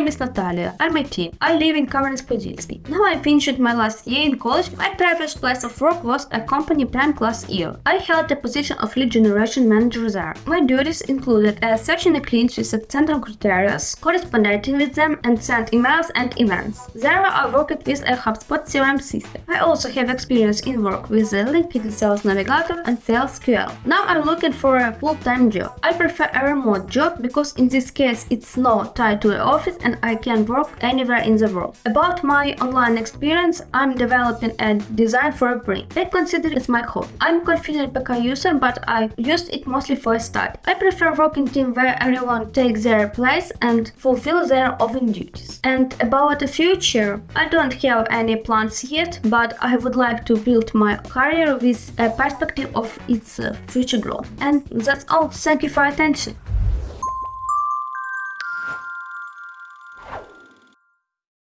name is Natalia. I'm 18. I live in Kamenets-Podilsky. Now I finished my last year in college. My previous place of work was a company prime class year. I held the position of lead generation manager there. My duties included uh, searching the clients with central criteria, corresponding with them, and send emails and events. There I worked with a HubSpot CRM system. I also have experience in work with the LinkedIn Sales Navigator and Sales QL. Now I'm looking for a full-time job. I prefer a remote job because in this case it's not tied to the office and I can work anywhere in the world. About my online experience, I'm developing a design for a brain. I consider it my hobby. I'm confident PK user, but I used it mostly for a study. I prefer working team where everyone takes their place and fulfill their own duties. And about the future, I don't have any plans yet, but I would like to build my career with a perspective of its future growth. And that's all. Thank you for attention.